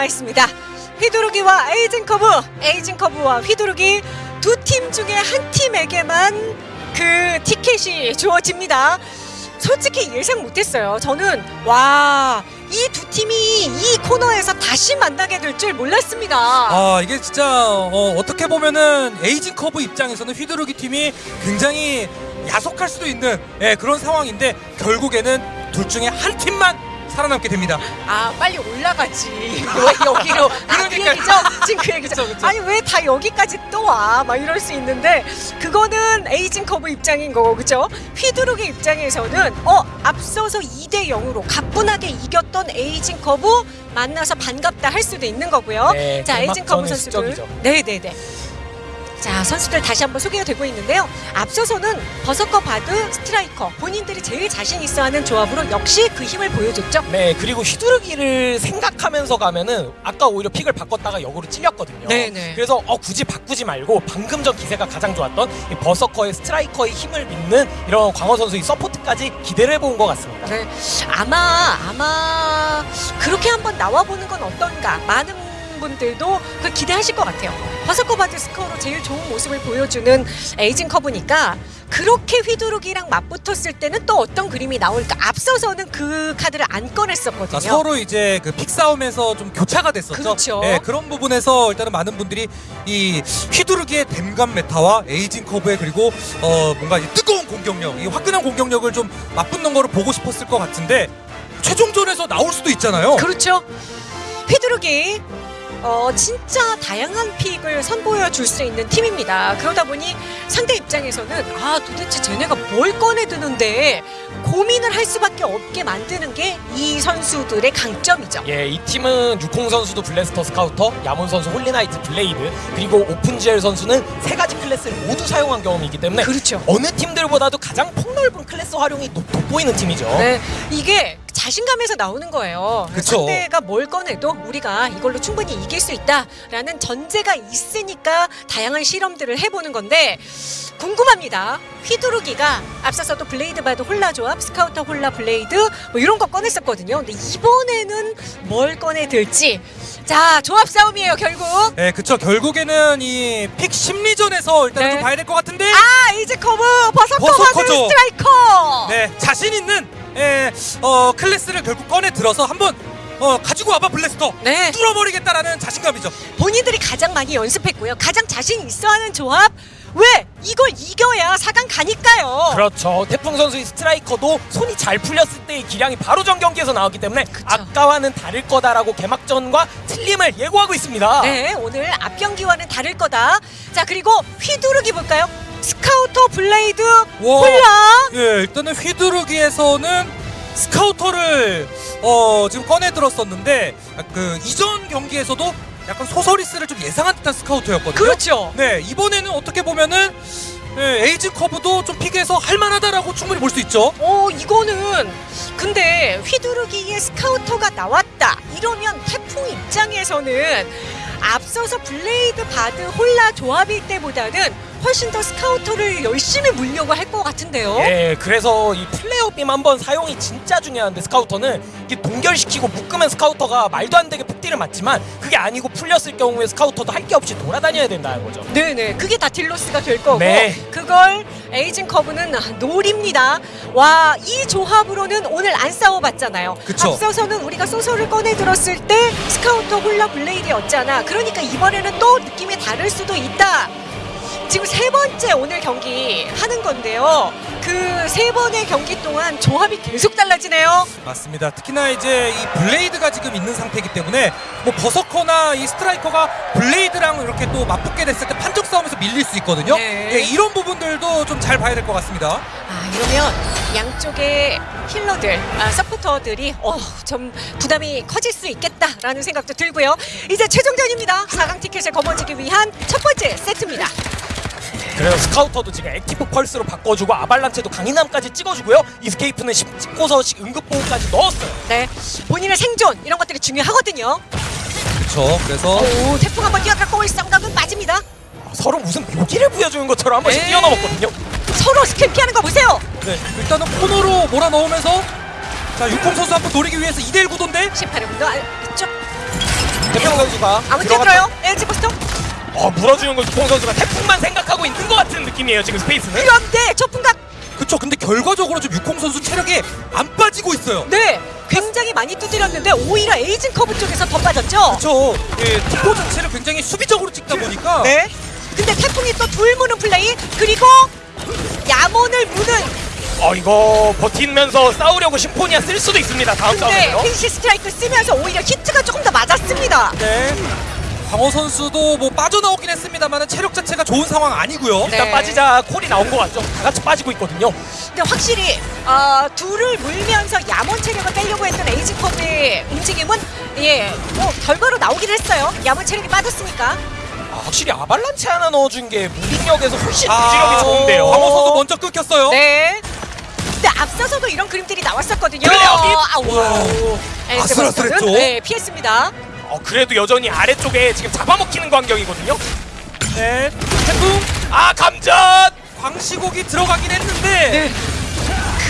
남아 있습니다. 휘두르기와 에이징 커브, 에이징 커브와 휘두르기 두 팀 중에 한 팀에게만 그 티켓이 주어집니다. 솔직히 예상 못했어요. 저는 와. 이 두 팀이 이 코너에서 다시 만나게 될 줄 몰랐습니다. 아 이게 진짜 어, 어떻게 보면은 에이징 커브 입장에서는 휘두르기 팀이 굉장히 야속할 수도 있는 예, 그런 상황인데 결국에는 둘 중에 한 팀만 살아남게 됩니다. 아 빨리 올라가지. 왜 여기로? 아, 그. 얘기죠? 지금 그 얘기죠? 그쵸, 그쵸. 아니 왜 다 여기까지 또 와? 막 이럴 수 있는데 그거는 에이징 커브 입장인 거고 그죠 휘두르기 입장에서는 어 앞서서 2대 0으로 가뿐하게 이겼던 에이징 커브 만나서 반갑다 할 수도 있는 거고요. 네, 자 에이징 커브 선수들. 네네네 자 선수들 다시 한번 소개가 되고 있는데요 앞서서는 버서커 바드 스트라이커 본인들이 제일 자신 있어하는 조합으로 역시 그 힘을 보여줬죠 네 그리고 휘두르기를 생각하면서 가면은 아까 오히려 픽을 바꿨다가 역으로 찔렸거든요. 네네. 그래서 어 굳이 바꾸지 말고 방금 전 기세가 가장 좋았던 이 버서커의 스트라이커의 힘을 믿는 이런 광호 선수의 서포트까지 기대를 해본 것 같습니다. 네, 아마 아마 그렇게 한번 나와 보는 건 어떤가 많은 분들도 그 기대하실 것 같아요. 바드 스코어로 제일 좋은 모습을 보여주는 에이징 커브니까 그렇게 휘두르기랑 맞붙었을 때는 또 어떤 그림이 나올까? 앞서서는 그 카드를 안 꺼냈었거든요. 자, 서로 이제 그 픽 싸움에서 좀 교차가 됐었죠. 그렇죠. 예, 그런 부분에서 일단은 많은 분들이 이 휘두르기의 댐감 메타와 에이징 커브의 그리고 어 뭔가 이 뜨거운 공격력, 이 화끈한 공격력을 좀 맞붙는 거를 보고 싶었을 것 같은데 최종전에서 나올 수도 있잖아요. 그렇죠. 휘두르기 어 진짜 다양한 픽을 선보여 줄 수 있는 팀입니다. 그러다 보니 상대 입장에서는 아 도대체 쟤네가 뭘 꺼내 드는데 고민을 할 수밖에 없게 만드는 게 이 선수들의 강점이죠. 예, 이 팀은 육공 선수도 블래스터 스카우터, 야몬 선수 홀리나이트 블레이드, 그리고 오픈지엘 선수는 세 가지 클래스를 모두 사용한 경험이 있기 때문에 그렇죠. 어느 팀들보다도 가장 폭넓은 클래스 활용이 돋- 돋보이는 팀이죠. 네, 이게 자신감에서 나오는 거예요. 그쵸. 상대가 뭘 꺼내도 우리가 이걸로 충분히 이길 수 있다라는 전제가 있으니까 다양한 실험들을 해보는 건데 궁금합니다. 휘두르기가 앞서서도 블레이드 바드 홀라 조합, 스카우터 홀라 블레이드 뭐 이런 거 꺼냈었거든요. 근데 이번에는 뭘 꺼내들지 자 조합 싸움이에요 결국. 예, 그쵸. 결국에는 이 픽 심리전에서 일단 네. 좀 봐야 될 것 같은데. 아 이제 커브 바드 버서커죠. 스트라이커. 네, 자신 있는 예, 어, 클래스를 결국 꺼내 들어서 한번 어, 가지고 와봐 블래스터. 네. 뚫어버리겠다라는 자신감이죠. 본인들이 가장 많이 연습했고요. 가장 자신 있어하는 조합. 왜? 이걸 이겨야 4강 가니까요. 그렇죠. 태풍 선수의 스트라이커도 손이 잘 풀렸을 때의 기량이 바로 전 경기에서 나왔기 때문에 아까와는 다를 거다라고 개막전과 틀림을 예고하고 있습니다. 네, 오늘 앞 경기와는 다를 거다. 자, 그리고 휘두르기 볼까요? 스카우터 블레이드 와. 홀라. 예, 일단은 휘두르기에서는 스카우터를 어, 지금 꺼내 들었었는데 그 이전 경기에서도 약간 소서리스를 좀 예상한 듯한 스카우터였거든요. 그렇죠. 네, 이번에는 어떻게 보면은 예, 에이징 커브도 좀 픽에서 할만하다라고 충분히 볼 수 있죠. 어, 이거는 근데 휘두르기에 스카우터가 나왔다. 이러면 태풍 입장에서는 앞서서 블레이드 바드 홀라 조합일 때보다는 훨씬 더 스카우터를 열심히 물려고 할 것 같은데요. 예, 그래서 이 플레어 빔 한번 사용이 진짜 중요한데 스카우터는 이게 동결시키고 묶으면 스카우터가 말도 안 되게 폭딜을 맞지만 그게 아니고 풀렸을 경우에 스카우터도 할 게 없이 돌아다녀야 된다는 거죠. 네네 그게 다 딜로스가 될 거고 네. 그걸 에이징 커브는 노립니다 와 이 조합으로는 오늘 안 싸워봤잖아요 그쵸. 앞서서는 우리가 소서를 꺼내 들었을 때 스카우터 홀라 블레이드였잖아 그러니까 이번에는 또 느낌이 다를 수도 있다 지금 세 번째 오늘 경기 하는 건데요 그 세 번의 경기 동안 조합이 계속 달라지네요 맞습니다. 특히나 이제 이 블레이드가 지금 있는 상태이기 때문에 뭐 버서커나 이 스트라이커가 블레이드랑 이렇게 또 맞붙게 됐을 때 판정 싸움에서 밀릴 수 있거든요. 네. 예, 이런 부분들도 좀 잘 봐야 될 것 같습니다. 아 이러면 양쪽의 힐러들, 아, 서포터들이 어, 좀 부담이 커질 수 있겠다라는 생각도 들고요. 이제 최종전입니다. 4강 티켓을 거머쥐기 위한 첫 번째 세트입니다. 그래서 스카우터도 지금 액티브 펄스로 바꿔주고 아발란체도 강인함까지 찍어주고요. 이스케이프는 10 찍고서 응급보호까지 넣었어요. 네, 본인의 생존 이런 것들이 중요하거든요. 그렇죠. 그래서 오, 태풍 한번 뛰어갔고 쌍각은 빠집니다. 서로 무슨 묘기를 보여주는 것처럼 한 번씩 네. 뛰어넘었거든요. 서로 스킬 피하는 거 보세요. 네, 일단은 코너로 몰아넣으면서 자 육공 선수 한번 노리기 위해서 2대1 구도인데 18회 분도 아, 이쪽 태풍 선수가 아무튼 들어요. LG 부스터. 어 물어주는 걸 주콩 선수가 태풍만 생각하고 있는 것 같은 느낌이에요 지금 스페이스는. 그런데 초풍각 그쵸 근데 결과적으로 좀 육공 선수 체력이 안 빠지고 있어요 네 굉장히 많이 두드렸는데 오히려 에이징 커브 쪽에서 더 빠졌죠. 그쵸 예, 뒷보 자체를 굉장히 수비적으로 찍다 보니까 네. 근데 태풍이 또 둘 무는 플레이 그리고 야몬을 무는 어 이거 버티면서 싸우려고 심포니아 쓸 수도 있습니다 다음 근데 싸움에서. 핀시 스트라이크 쓰면서 오히려 히트가 조금 더 맞았습니다. 네 광호 선수도 뭐 빠져나오긴 했습니다만 체력 자체가 좋은 상황 아니고요 네. 일단 빠지자 콜이 나온 것 같죠. 다 같이 빠지고 있거든요. 근데 확실히 어, 둘을 물면서 야몬 체력을 빼려고 했던 에이징 커브의 움직임은 예, 뭐 결과로 나오긴 했어요. 야몬 체력이 빠졌으니까. 아, 확실히 아발란체 하나 넣어준 게 무빙력에서 훨씬 아, 무지력이 좋은데요. 광호 선수 먼저 끊겼어요 네. 근데 앞서서도 이런 그림들이 나왔었거든요. 그래요, 이- 아, 와. 엘즈 아슬아슬했죠? 네, 피했습니다. 어, 그래도 여전히 아래쪽에 지금 잡아먹히는 광경이거든요. 네 태풍 아 감전! 광시곡이 들어가긴 했는데 네.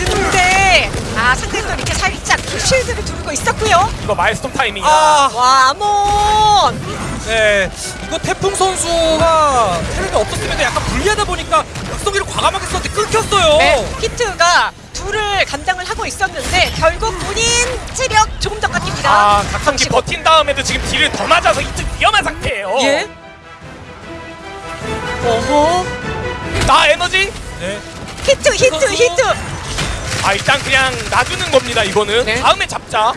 근데 아 상대도 이렇게 살짝 쉴드를 두르고 있었고요. 이거 마엘스톰 타이밍이다. 아, 와, 야몬. 네. 이거 태풍 선수가 체력이 없었으면 약간 불리하다 보니까 각성기를 과감하게 썼는데 끊겼어요. 네, 히트가 둘을 감당을 하고 있었는데 결국 본인 체력 조금 더 깎입니다. 아 각성기 버틴 다음에도 지금 딜을 더 맞아서 이쪽 위험한 상태예요. 예. 어허. 나 에너지? 네. 히트, 히트. 히트. 아 일단 그냥 놔두는 겁니다 이거는. 네. 다음에 잡자.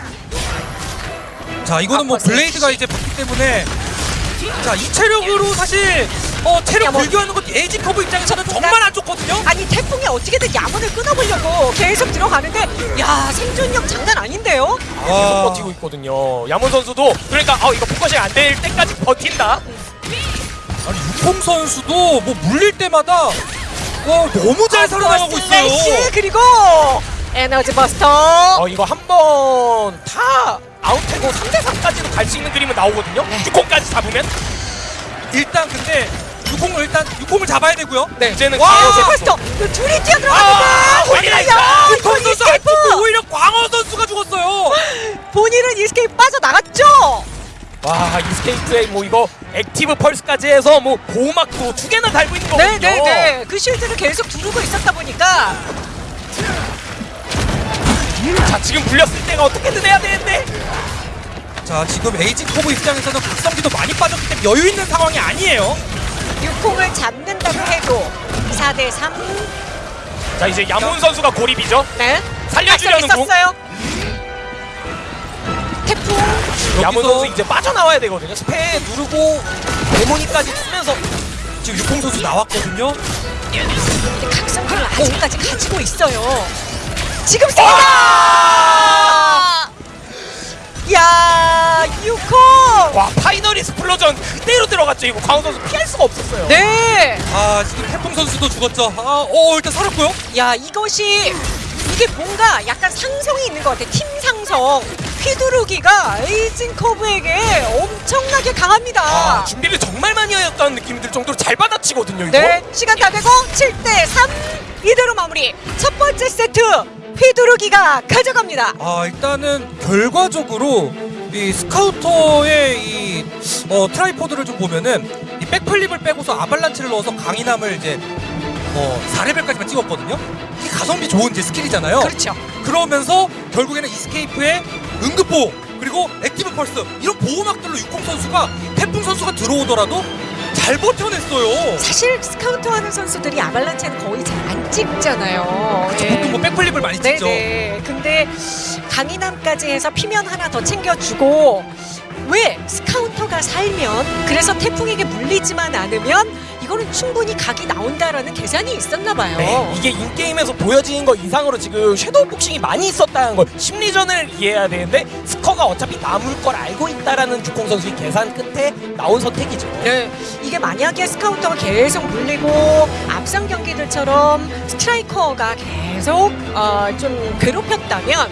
자, 이거는 뭐 아빠 Blade가 이제 붙기 때문에 자, 이 체력으로 사실 어, 체력 야, 뭐- 불교하는 것 에이징 커브 입장에서는 정말 안 좋거든요. 아니 태풍이 어떻게든 야몬을 끊어보려고 계속 들어가는데 야 생존력 장난 아닌데요? 아, 계속 버티고 있거든요. 야몬 선수도 그러니까 어 이거 focusing 안 될 때까지 버틴다. 아니, 육콩 선수도 뭐 물릴 때마다 와, 너무 잘 살아나가고 slash, 있어요. 그리고 Energy Buster. 어 이거 한 번 다 아웃되고 3대 3까지도 갈 수 있는 그림은 나오거든요. 네. 육콩까지 잡으면 일단 근데 육콩을 일단 육콩을 잡아야 되고요. 네. 이제는 Energy. Buster. 그 둘이 뛰어 아, 들어갔는데 Holyknight! 야 육콩 이건 선수 안 Escape. 죽고 오히려 광어 선수가 죽었어요. 본인은 Escape 빠져나갔죠. 와 Escape에 뭐 이거 Active Pulse까지 해서 뭐 보호막도 두 개나 달고 있는 거거든요. 네네네. 그 shield를 계속 두르고 있었다 보니까 자 지금 물렸을 때가 어떻게든 해야 되는데. 자, 지금 에이징 커브 입장에서는 각성기도 많이 빠졌기 때문에 여유 있는 상황이 아니에요. 육콩을 잡는다고 해도 4대 3. 자 이제 야몬 선수가 고립이죠. 네. 살려주려는 공. 썼어요. 태풍. 여기서 선수 이제 빠져나와야 되거든요. 스페 누르고 데모니까지 쓰면서 지금 육콩 선수 나왔거든요. 각성기를 아직까지 가지고 있어요. 지금 와! 세다. 야 육콩. 와 Final Explosion 그대로 들어갔죠. 이거 광어 선수 피할 수가 없었어요. 네. 아, 지금 태풍 선수도 죽었죠. 아, 어, 일단 살았고요. 야 이것이 이게 뭔가 약간 상성이 있는 것 같아. 팀 상성. 휘두르기가 에이징 커브에게 엄청나게 강합니다. 아, 준비를 정말 많이 하였다는 느낌이 들 정도로 잘 받아치거든요. 이거. 네, 시간 다 되고 7대 3 이대로 마무리. 첫 번째 세트 휘두르기가 가져갑니다. 아 일단은 결과적으로 이 Scouter의 이 어, tripod를 좀 보면은 이 Backflip을 빼고서 Avalanche를 넣어서 강인함을 이제 어 4레벨까지만 찍었거든요. 이게 가성비 좋은 이제 스킬이잖아요. 그렇죠. 그러면서 결국에는 Escape의 응급보호 그리고 Active Pulse 이런 보호막들로 육콩 선수가 태풍 선수가 들어오더라도 잘 버텨냈어요. 사실 스카우트 하는 선수들이 Avalanche는 거의 잘 안 찍잖아요. 그쵸, 예. 보통 뭐 Backflip을 많이 찍죠. 네네. 근데 강인함까지 해서 피면 하나 더 챙겨주고 왜 Scouter가 살면 그래서 태풍에게 물리지만 않으면 이거는 충분히 각이 나온다라는 계산이 있었나 봐요. 네, 이게 인게임에서 보여지는 거 이상으로 지금 섀도우 복싱이 많이 있었다는 걸 심리전을 이해해야 되는데 스커가 어차피 남을 걸 알고 있다라는 주콩 선수의 계산 끝에 나온 선택이죠. 네, 이게 만약에 스카우터가 계속 물리고 앞선 경기들처럼 스트라이커가 계속 어, 좀 괴롭혔다면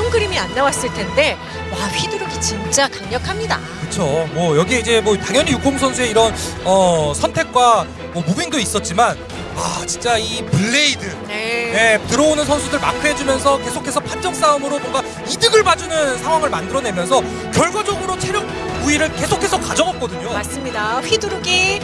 이런 그림이 안 나왔을 텐데 와 휘두르기 진짜 강력합니다. 그렇죠. 뭐 여기 이제 뭐 당연히 육콩 선수의 이런 어, 선택과 뭐 moving도 있었지만 아 진짜 이 Blade 네. 네, 들어오는 선수들 마크해주면서 계속해서 판정 싸움으로 뭔가 이득을 봐주는 상황을 만들어내면서 결과적으로 체력 우위를 계속해서 가져갔거든요. 맞습니다. 휘두르기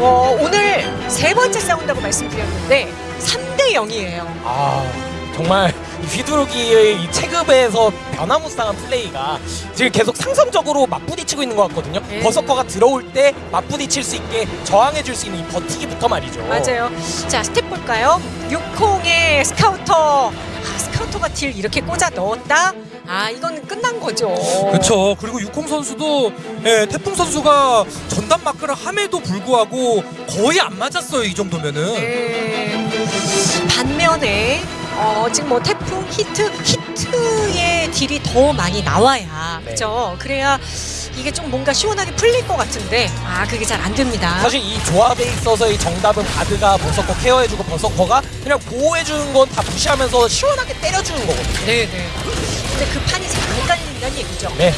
어, 오늘 세 번째 싸운다고 말씀드렸는데 3대 0이에요. 아 정말 이 휘두르기의 이 체급에서 변화무쌍한 플레이가 지금 계속 상성적으로 맞부딪히고 있는 것 같거든요. 네. 버서커가 들어올 때 맞부딪힐 수 있게 저항해줄 수 있는 이 버티기부터 말이죠. 맞아요. 자 stat 볼까요? 6공의 스카우터. 아, Scouter가 deal 이렇게 꽂아 넣었다. 아 이건 끝난 거죠. 그렇죠. 그리고 육콩 선수도 예, 태풍 선수가 전담 마크를 함에도 불구하고 거의 안 맞았어요. 이 정도면은. 네. 반면에 어, 지금 뭐 태풍 히트 히트의 deal이 더 많이 나와야 네. 그죠? 그래야 이게 좀 뭔가 시원하게 풀릴 것 같은데 아 그게 잘 안 됩니다. 사실 이 조합에 있어서의 정답은 바드가 버서커 케어해주고 버서커가 그냥 보호해주는 건 다 무시하면서 시원하게 때려주는 거거든요. 네네. 근데 그 판이 잘 안 깔린다는 얘기죠. 네.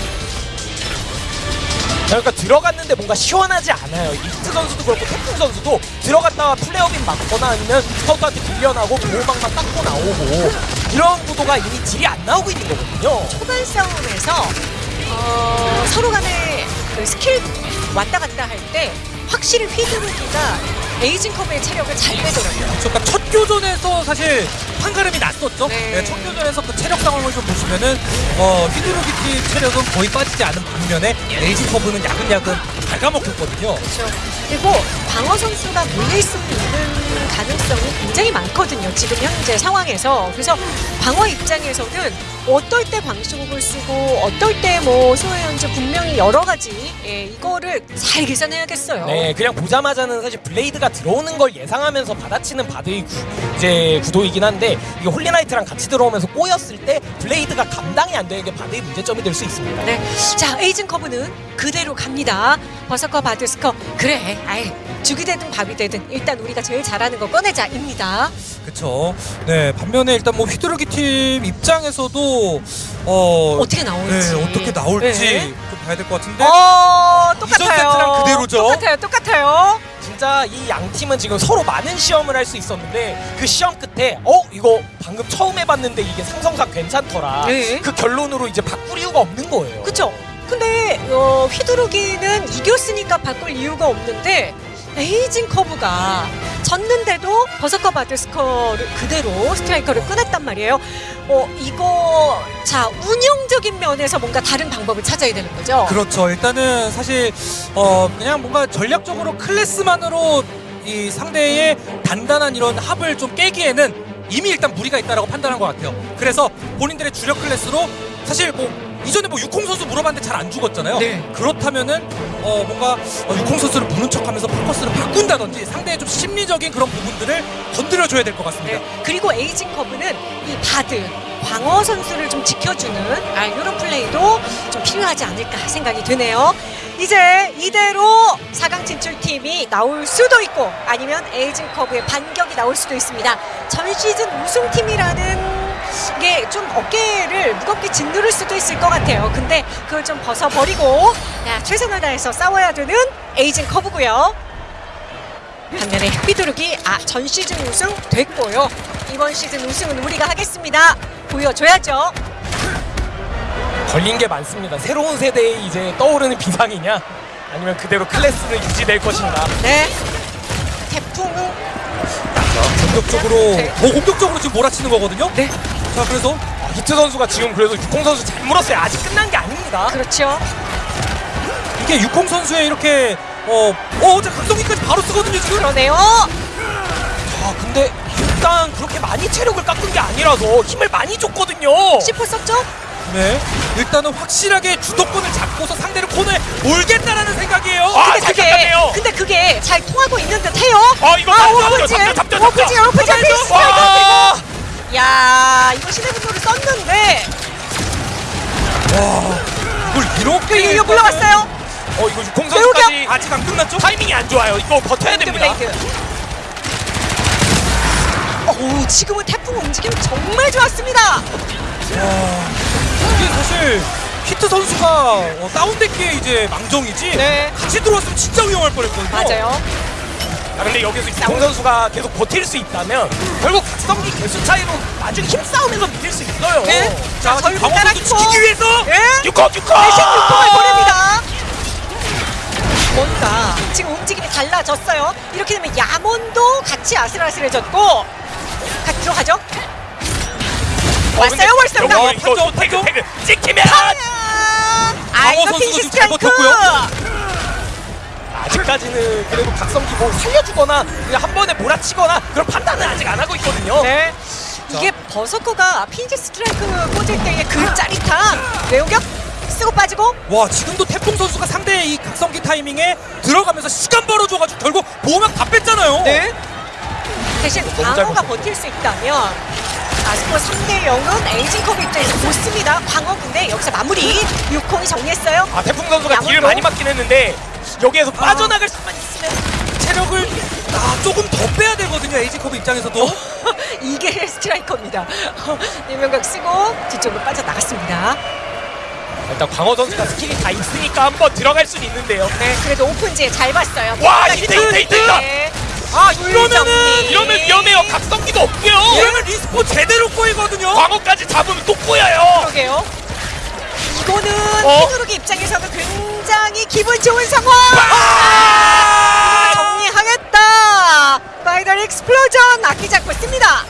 그러니까 들어갔는데 뭔가 시원하지 않아요. 히트 선수도 그렇고 태풍 선수도 들어갔다가 Flare Beam 맞거나 아니면 Scouter한테 밀려나고 보호막만 닦고 나오고 이런 구도가 이미 deal이 안 나오고 있는 거거든요. 초반 싸움에서 어, 서로 간에 그 스킬 왔다 갔다 할 때 확실히 휘두르기가 에이징 커브의 체력을 잘 빼더라고요. 그러니까 첫 교전에서 사실 판가름이 났었죠. 네. 네, 첫 교전에서 그 체력 상황을 좀 보시면은 어, 팀 체력은 거의 빠지지 않은 반면에 에이징 커브는 야금야금 갉아먹혔거든요. 그렇죠. 그리고 광어 선수가 물릴 수 있는 가능성이 굉장히 많거든요. 지금 현재 상황에서. 그래서 광어 입장에서는 어떨 때 광시곡을 쓰고 어떨 때 뭐 수호의 연주 분명히 여러 가지 예, 이거를 잘 계산해야겠어요. 네, 그냥 보자마자는 사실 Blade가 들어오는 걸 예상하면서 받아치는 Bard의 구, 이제 구도이긴 한데 이게 Holyknight랑 같이 들어오면서 꼬였을 때 Blade가 감당이 안 되는 게 Bard의 문제점이 될 수 있습니다. 네. 자, 에이징 커브는 그대로 갑니다. Berserker Bard 스커. 그래. 아이, 죽이 되든 밥이 되든 일단 우리가 제일 잘하는 거 꺼내자입니다. 그렇죠. 네, 반면에 일단 뭐 휘두르기 팀 입장에서도 어, 어떻게 나올지. 네, 어떻게 나올지 네. 좀 봐야 될 것 같은데. 어, 똑같아요. 그대로죠? 똑같아요. 똑같아요. 진짜 이 양 팀은 지금 서로 많은 시험을 할 수 있었는데 그 시험 끝에 어 이거 방금 처음 해봤는데 이게 상성상 괜찮더라. 네. 그 결론으로 이제 바꿀 이유가 없는 거예요. 그쵸? 근데 어, 휘두르기는 이겼으니까 바꿀 이유가 없는데 에이징 커브가 졌는데도 Berserker Bard 스커를 그대로 Striker를 끊었단 말이에요. 어 이거 자 운영적인 면에서 뭔가 다른 방법을 찾아야 되는 거죠. 그렇죠. 일단은 사실 어 그냥 뭔가 전략적으로 클래스만으로 이 상대의 단단한 이런 합을 좀 깨기에는 이미 일단 무리가 있다라고 판단한 것 같아요. 그래서 본인들의 주력 클래스로 사실 뭐 이전에 뭐 육콩 선수 물어봤는데 잘 안 죽었잖아요. 네. 그렇다면은 어 뭔가 어, 육공 선수를 부는 척하면서 포커스를 바꾼다든지 상대의 좀 심리적인 그런 부분들을 건드려줘야 될 것 같습니다. 네. 그리고 에이징 커브는 이 바드 광호 선수를 좀 지켜주는 아, 이런 플레이도 좀 필요하지 않을까 생각이 드네요. 이제 이대로 4강 진출팀이 나올 수도 있고 아니면 에이징 커브의 반격이 나올 수도 있습니다. 전 시즌 우승팀이라는 게 좀 어깨를 무겁게 짓누를 수도 있을 것 같아요. 근데 그걸 좀 벗어버리고 야, 최선을 다해서 싸워야 되는 에이징 커브고요. 반면에 휘두르기 아 전 시즌 우승 됐고요 이번 시즌 우승은 우리가 하겠습니다 보여줘야죠 걸린 게 많습니다. 새로운 세대에 이제 떠오르는 비상이냐 아니면 그대로 클래스를 유지될 것인가. 네 태풍은 공격적으로 네. 더 공격적으로 지금 몰아치는 거거든요. 네 자 그래서 아, 히트 선수가 지금 그래도 육공 선수 잘 물었어요. 아직 끝난 게 아닙니다. 그렇죠 이게 육공 선수의 이렇게 어, 어 어제 각성기까지 바로 쓰거든요 지금. 그러네요 아 근데 일단 그렇게 많이 체력을 깎은 게 아니라서 힘을 많이 줬거든요. C4 썼죠? 네. 일단은 확실하게 주도권을 잡고서 상대를 코너에 몰겠다라는 생각이에요. 아, 근데 잘 그게 깎았네요. 근데 그게 잘 통하고 있는 듯해요 아 이거 아 잡죠, 오프지 잡죠, 잡죠, 잡죠. 오프지 오프지 피스 와! 야 이거 신의 분노를 썼는데 이걸 이렇게 이거 물러갔어요 어 이거 육공 선수까지 아직 안 끝났죠? 타이밍이 안 좋아요. 이거 버텨야 됩니다. 블레이드 오 지금은 태풍 움직임 정말 좋았습니다 이게 사실 히트 선수가 어, 다운됐기에 이제 망정이지. 네. 같이 들어왔으면 진짜 위험할 뻔했거든요. 맞아요 아 근데 여기서 이동 선수가 계속 버틸 수 있다면 결국 각성기 개수 차이로 나중에 힘싸움에서 이길 수 있어요. 네. 자, 자, 끼고. 지키기 위해서 예. 6호 6호 대신 6번을 보냅니다. 뭔가 지금 움직임이 달라졌어요. 이렇게 되면 야몬도 같이 아슬아슬해졌고 같이 들어가죠. 왔어요. 어, 이거 이거 태그 태그 찍히면 아 이거 강호 핀시 선수도 잘 스트라이크. 아직까지는 그래도 각성기 뭐 살려주거나 그냥 한 번에 몰아치거나 그런 판단은 아직 안 하고 있거든요. 네. 이게 버서커가 핀지 스트라이크 꽂을 때의 그 짜릿함. 외우격 쓰고 빠지고 와 지금도 태풍 선수가 상대의 이 각성기 타이밍에 들어가면서 시간 벌어줘가지고 결국 보호막 다 뺐잖아요. 네. 대신 광어가 버틸 수 있다면 아스코 3대 0은 에이징 컵 입장에서 좋습니다. 광어 근데 여기서 마무리 6콩이 정리했어요. 아 태풍 선수가. 딜을 많이 맞긴 했는데 여기에서 빠져나갈 수만 있으면 체력을 아, 조금 더 빼야 되거든요. 에이징 커브 입장에서도. 이게 스트라이커입니다. 월섬각 쓰고 뒤쪽으로 빠져나갔습니다. 일단 광호 선수가 스킬이 다 있으니까 한번 들어갈 수는 있는데요. 네, 그래도 오픈지에 잘 봤어요. 와, 이때, 이때, 이때, 이때. 네. 아 정리. 이러면 위험해요. 각성기도 없고요. 이러면 respawn 제대로 꼬이거든요. 광호까지 잡으면 또 꼬여요. 그러게요. 이거는 어? 휘두르기 입장에서도 굉장히 기분 좋은 상황. 아! 정리하겠다. Final Explosion 아끼지 않고 있습니다.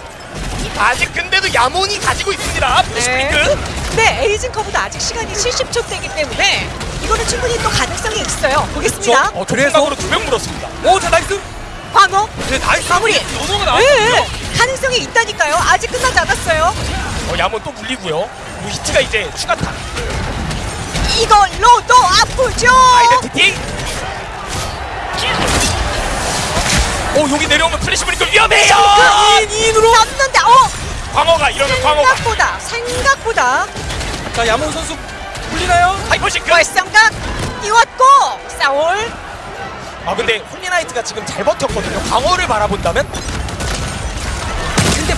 아직 근데도 야몬이 가지고 있습니다. 네. Flash Blink. 네, 에이징 커브도 아직 시간이 70초 대이기 때문에 이거는 충분히 또 가능성이 있어요. 보겠습니다. 어, 그래서- 그래서 두명 물었습니다. 오, 자 나이스. 광호. 네, 나이스. 마무리. 네, 나왔거든요. 가능성이 있다니까요. 아직 끝나지 않았어요. 어, 야몬 또 물리고요. 뭐 히트가 이제 추가타. 이걸로도 아프죠. identity. 오 여기 내려오면 Flash Blink 위험해요. 그 인으로 잡는데 어 광호가 이러면 광호가 생각보다 생각보다 자, 야몬 선수 풀리나요? Hyper Sync. 월섬각 띄웠고 싸울 아 근데 홀리나이트가 지금 잘 버텼거든요. 광호를 바라본다면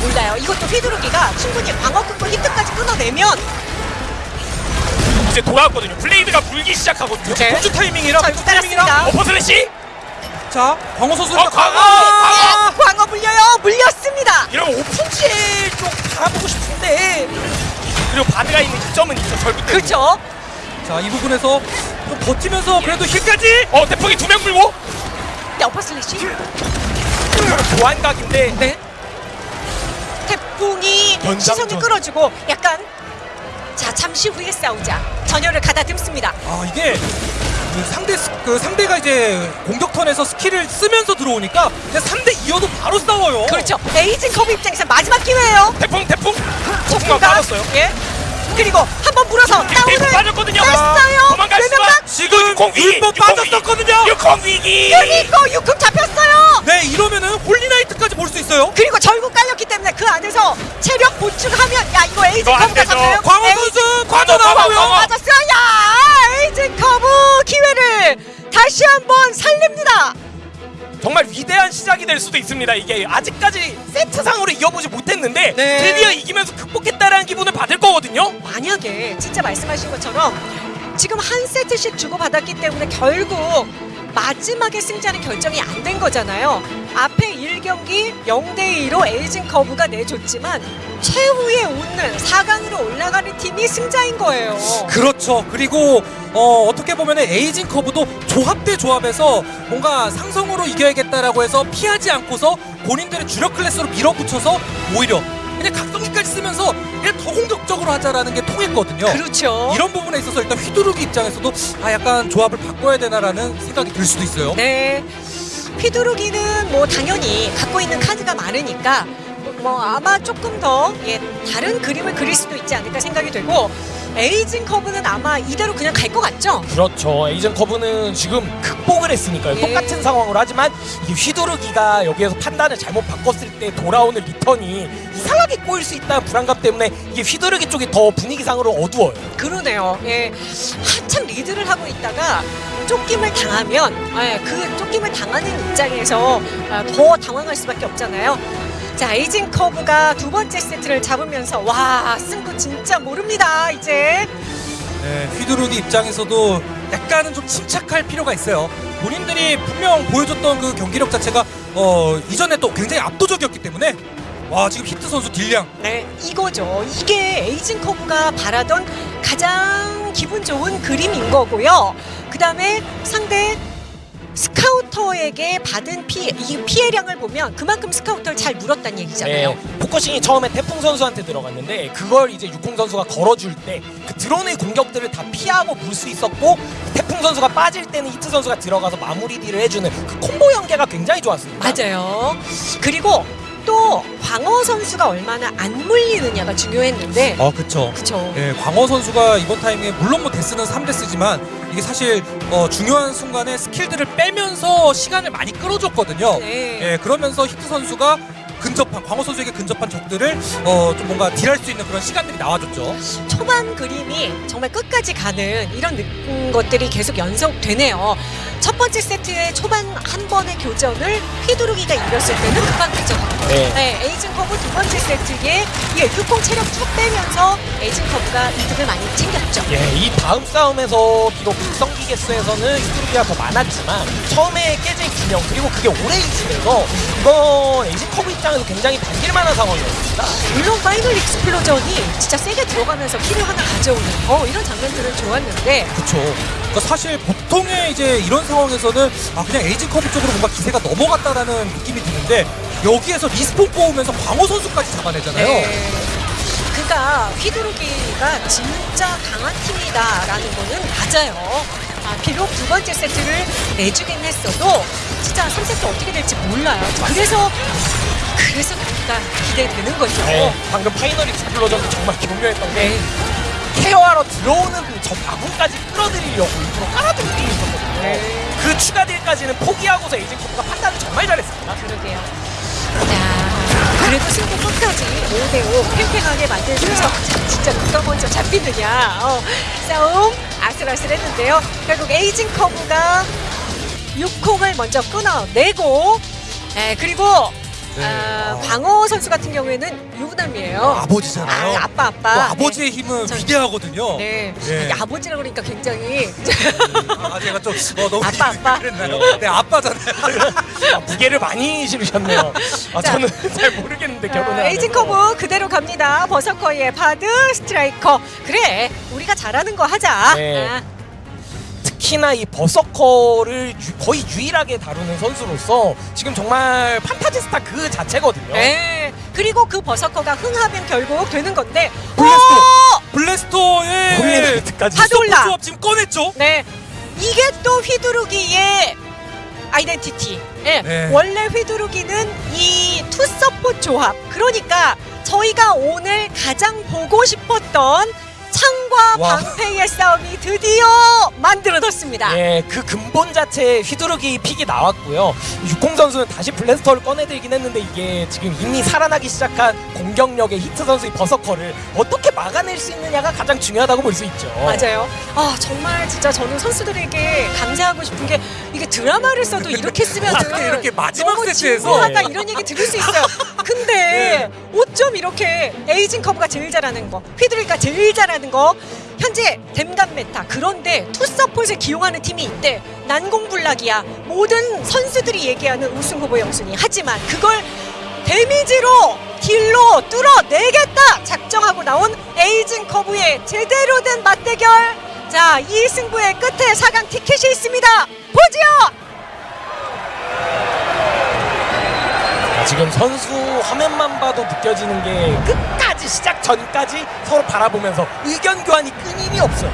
몰라요. 이것도 휘두르기가 충분히 광호 끊고 히트까지 끊어내면 이제 돌아왔거든요. 블레이드가 물기. 네. 폭주 타이밍이라 폭주 타이밍이라. 따랐습니다. Upper Slash 자, 광호 선수. 어, 광호! 아, 광호 물려요. 물렸습니다. 이러면 오픈지에 좀 바라보고 싶은데 그리고 바드가 있는 이점은 있죠. 절구 때문에. 그렇죠. 자, 이 부분에서 좀 버티면서 그래도 힐까지. 어 대폭이 두 명 물고 네, Upper Slash. 교환각인데 네. 시선을 끌어주고 약간 자 잠시 후에 싸우자 전열을 가다듬습니다. 아, 이게 그 상대 스- 그 상대가 이제 공격 턴에서 스킬을 쓰면서 들어오니까 그냥 3대 2여도 바로 싸워요. 그렇죠. 에이징 커브 입장에서 마지막 기회예요. 태풍 태풍 폭풍각. 빠졌어요. 예. 그리고 한 번 물어서 다운을 빠졌거든요. 뺐어요. 도망갈 수가. 월섬각. 지금 율법 빠졌었거든요. 육공 위기. 그리고 육공 잡혔어요. 네, 이러면은 홀리나이트까지 볼 수 있어요. 그리고 절구 깔렸기 때문에 그 안에서 체력 보충하면 야 이거 커브가 되죠. 잡나요? 광호 선수 광호, 빠져나가고요. 광호. 맞았어요. 야 에이징 커브 기회를 다시 한번 살립니다. 정말 위대한 시작이 될 수도 있습니다. 이게 아직까지 세트상으로 이어보지 못했는데 네. 드디어 이기면서 극복했다라는 기분을 받을 거거든요. 만약에 진짜 말씀하신 것처럼 지금 한 세트씩 주고받았기 때문에 결국 마지막에 승자는 결정이 안 된 거잖아요. 앞에 1경기 0대 2로 에이징 커브가 내줬지만 최후에 오는 4강으로 올라가는 팀이 승자인 거예요. 그렇죠. 그리고 어, 어떻게 보면 에이징 커브도 조합 대 조합에서 뭔가 상성으로 이겨야겠다라고 해서 피하지 않고서 본인들의 주력 클래스로 밀어붙여서 오히려 그냥 각성기까지 쓰면서 그냥 더 공격적으로 하자라는 게 통했거든요. 그렇죠. 이런 부분에 있어서 일단 휘두르기 입장에서도 아 약간 조합을 바꿔야 되나라는 생각이 들 수도 있어요. 네. 휘두르기는 뭐 당연히 갖고 있는 카드가 많으니까 뭐 아마 조금 더 예, 다른 그림을 그릴 수도 있지 않을까 생각이 되고 에이징 커브는 아마 이대로 그냥 갈 것 같죠? 그렇죠. 에이징 커브는 지금 극복을 했으니까요. 예. 똑같은 상황으로 하지만 이 휘두르기가 여기에서 판단을 잘못 바꿨을 때 돌아오는 리턴이 이상하게 꼬일 수 있다는 불안감 때문에 이게 휘두르기 쪽이 더 분위기상으로 어두워요. 그러네요. 예. 한참 리드를 하고 있다가 쫓김을 당하면 예, 그 쫓김을 당하는 입장에서 아, 더 당황할 수밖에 없잖아요. 자, 에이징 커브가 두 번째 세트를 잡으면서 와, 승부 진짜 모릅니다. 이제 네, 휘두르기 입장에서도 약간은 좀 침착할 필요가 있어요. 본인들이 분명 보여줬던 그 경기력 자체가 어 이전에 또 굉장히 압도적이었기 때문에 와 지금 히트 선수 딜량 네, 이거죠. 이게 에이징 커브가 바라던 가장 기분 좋은 그림인 거고요. 그 다음에 상대 스카우터에게 받은 피해, 이 피해량을 보면 그만큼 스카우터를 잘 물었다는 얘기잖아요. 네, focusing이 처음에 태풍 선수한테 들어갔는데 그걸 이제 육공 선수가 걸어줄 때 그 드론의 공격들을 다 피하고 물 수 있었고 태풍 선수가 빠질 때는 히트 선수가 들어가서 마무리 딜을 해주는 그 콤보 연계가 굉장히 좋았습니다. 맞아요. 그리고 또 광어 선수가 얼마나 안 물리느냐가 중요했는데 어 그쵸 그쵸. 예, 광호 선수가 이번 타이밍에 물론 뭐 데스는 3데스지만 이게 사실 어, 중요한 순간에 스킬들을 빼면서 시간을 많이 끌어줬거든요. 네. 예, 그러면서 히트 선수가 근접한 광호 선수에게 근접한 적들을 어, 좀 뭔가 딜할 수 있는 그런 시간들이 나와줬죠. 초반 그림이 정말 끝까지 가는 이런 것들이 계속 연속되네요. 첫 번째 세트의 초반 한 번의 교전을 휘두르기가 이겼을 때는 금방 가져갔고 네. 네, 에이징 커브 두 번째 세트에 이 육공 체력 쭉 빼면서 에이징 커브가 이득을 많이 챙겼죠. 예, 이 다음 싸움에서 비록 극성기 개수에서는 휘두르기가 더 많았지만 처음에 깨진 균형 그리고 그게 오래 이어지면서 이건 에이징 커브 입장에서 굉장히 반길 만한 상황이었습니다. 물론 Final Explosion이 진짜 세게 들어가면서 키를 하나 가져오는 어, 이런 장면들은 좋았는데 그렇죠. 그러니까 사실 보통의 이제 이런 상황에서는 아 그냥 에이징 커브 쪽으로 뭔가 기세가 넘어갔다라는 느낌이 드는데 여기에서 respawn 뽑으면서 광호 선수까지 잡아내잖아요. 네. 그러니까 휘두르기가 진짜 강한 팀이다라는 거는 맞아요. 아, 비록 두 번째 세트를 내주긴 했어도 진짜 3세트 어떻게 될지 몰라요. 그래서 그래서 그러니까 기대되는 거죠. 네, 방금 Final Explosion도 정말 교묘했던 게 네. care하러 들어오는 저 마구까지 끌어들이려고 일부러 깔아둔 게 있었거든요. 네. 그 추가 딜까지는 포기하고서 에이징 커브가 판단을 정말 잘했습니다. 그러게요. 자, 그래도 승부 끝까지 5대5 팽팽하게 만들면서 자, 진짜 누가 먼저 잡히느냐 어, 싸움 아슬아슬했는데요. 결국 에이징 커브가 육공을 먼저 끊어내고 네, 그리고 네. 아, 아. 광호 선수 같은 경우에는 유부남이에요. 아버지잖아요. 아, 아빠 아빠. 그 네. 아버지의 힘은 전- 위대하거든요. 네. 예. 이 아버지라 그러니까 굉장히 아, 제가 좀 어, 너무 아빠, 아빠. 그랬나요? 네, 아빠잖아요. 아, 무게를 많이 실으셨네요. 아, 자. 저는 잘 모르겠는데 결혼을 아, 에이징 커브 그대로 갑니다. 버서커에 바드 스트라이커. 그래, 우리가 잘하는 거 하자. 네. 아, 특히나 이 버서커를 유- 거의 유일하게 다루는 선수로서 지금 정말 판타지스타 그 자체거든요. 네. 그리고 그 버서커가 흥하면 결국 되는 건데. 블래스터에 홀리나이트까지 바드 올라. 서포 조합 지금 꺼냈죠? 네. 이게 또 휘두르기의 identity. 예. 네. 원래 휘두르기는 이 투서포 조합. 그러니까 저희가 오늘 가장 보고 싶었던 창과 와. 방패의 싸움이 드디어 만들어졌습니다. 예, 그 근본 자체에 휘두르기 pick이 나왔고요. 육공 선수는 다시 블래스터를 꺼내들긴 했는데 이게 지금 이미 살아나기 시작한 공격력의 히트 선수의 버서커를 어떻게 막아낼 수 있느냐가 가장 중요하다고 볼 수 있죠. 맞아요. 아 정말 진짜 저는 선수들에게 감사하고 싶은 게 이게 드라마를 써도 이렇게 쓰면 이렇게 마지막 세트에서. 진부하다 이런 얘기 들을 수 있어요. 근데 어쩜 이렇게 에이징 커브가 제일 잘하는 거, 휘두르기가 제일 잘하는 거. 현재 댐감 메타 그런데 투서폿을 기용하는 팀이 있대. 난공불락이야. 모든 선수들이 얘기하는 우승 후보 영순위 하지만 그걸 데미지로 딜로 뚫어내겠다 작정하고 나온 에이징 커브의 제대로 된 맞대결. 자 이 승부의 끝에 4강 티켓이 있습니다. 보지요 아, 지금 선수 화면만 봐도 느껴지는 게 끝까지 시작 전까지 서로 바라보면서 의견 교환이 끊임이 없어요.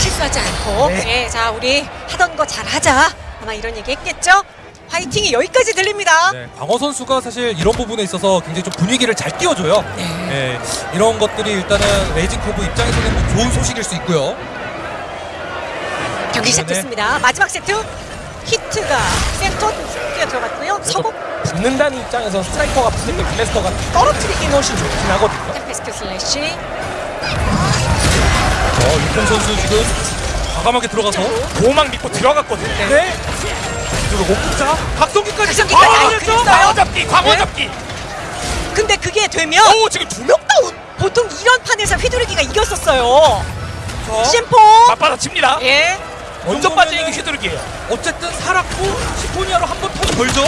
실수하지 않고 네. 예, 자 우리 하던 거 잘하자 아마 이런 얘기 했겠죠 화이팅이 여기까지 들립니다 네, 광호 선수가 사실 이런 부분에 있어서 굉장히 좀 분위기를 잘 띄워줘요. 네, 이런 것들이 일단은 에이징 커브 입장에서는 뭐 좋은 소식일 수 있고요. 경기 네. 시작됐습니다 마지막 세트 히트가 센터 뛰어 들어갔고요 서브 붙는다는 입장에서 스트라이커가 붙을 때 블래스터가 떨어뜨리긴 훨씬 좋긴 하거든요. Tempest Slash 어, 육공 선수 지금 과감하게 들어가서 보호막 믿고 들어갔거든요. 네. 그리고 자 각성기까지 각성기까지 아, 아? 광호 잡기, 광호 네? 잡기. 근데 그게 되면 오 지금 두 명 다운. 보통 이런 판에서 휘두르기가 이겼었어요 자, 심포 맞받아칩니다. 예 먼저 정도면은 휘두르기예요. 어쨌든 살았고 시포니아로 한 번턴 걸죠.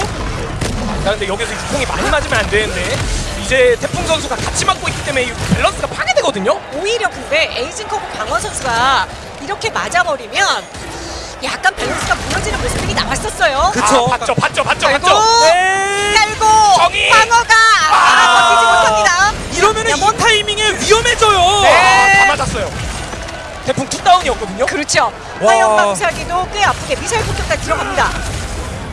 자, 근데 여기서 유통이 많이 맞으면 안 되는데 이제 태풍 선수가 같이 맞고 있기 때문에 이 밸런스가 파괴되거든요. 오히려 근데 에이징 커브 강원 선수가 이렇게 맞아버리면 약간 밸런스가 무너지는 모습이 나왔었어요. 그쵸. 아, 봤죠, 봤죠, 봤죠. 네. 깔고 정의! 방어가 아, 아. 버티지 못합니다. 이러면 은 이 타이밍에 위험해져요. 네. 아, 다 맞았어요. 태풍 two down이었거든요. 그렇죠. 와. 화염 방사기도 꽤 아프게 미사일 폭격까지 들어갑니다.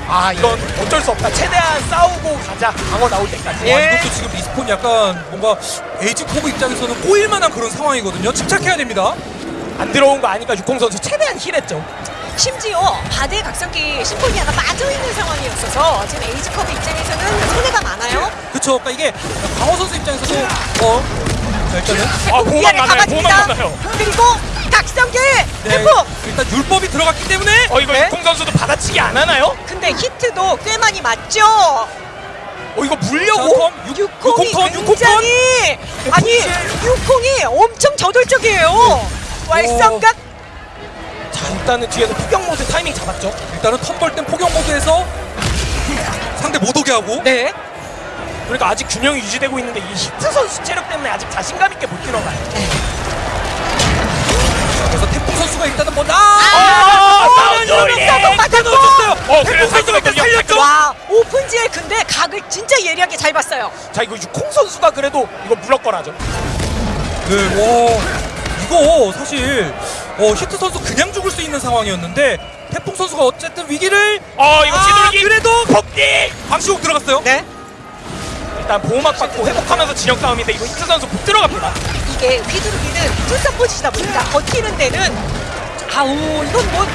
아, 이건 어쩔 수 없다. 최대한 싸우고 가자. 광호 나올 때까지. 와, 이것도 지금 respawn 약간 뭔가 에이징 커브 입장에서는 꼬일 만한 그런 상황이거든요. 침착해야 됩니다. 안 들어온 거 아니까 육공 선수 최대한 힐했죠. 심지어 바드의 각성기 심포니아가 빠져있는 상황이었어서 지금 에이징 커브 입장에서는 손해가 많아요. 그쵸. 그러니까 이게 광호 선수 입장에서도 어. 자, 일단은 아, 미안해, 많아요. 보호막 많아요. 그리고 각성기 네, 태풍. 일단 율법이 들어갔기 때문에 어, 이거 네? 육공 선수도 받아치기 안 하나요? 근데 히트도 꽤 많이 맞죠. 어, 이거 자, 물려고? 톰, 육- 육콩이 육콩 턴, 육콩 턴. 굉장히 아니 육콩이 엄청 저돌적이에요. wal성각 자, 일단은 뒤에서 폭격 모드 타이밍 잡았죠. 일단은 턴벌 땐 포격 모드에서 상대 못 오게 하고 네. 그러니까 아직 균형이 유지되고 있는데 이 히트 선수 체력 때문에 아직 자신감 있게 못 들어가요. 그래서 태풍 선수가 일단은 먼저 아, 아! 넣어줬어요. 어, 그래, 태풍 선수가 살짝 살렸죠. 와 오픈지에 근데 각을 진짜 예리하게 잘 봤어요. 자, 이거 육콩 선수가 그래도 이거 물럭거라죠. 네, 와 이거 사실 어, 히트 선수 그냥 죽을 수 있는 상황이었는데 태풍 선수가 어쨌든 위기를 어, 이거 아, 휘두르기. 그래도 폭디! 방시국 들어갔어요. 네. 일단 보호막 받고 회복하면서 진영 싸움인데 이거 히트 선수 못 들어갑니다. 이게 휘두르기는 투서 포지시다 보니까 버티는 데는 아우 이건 뭐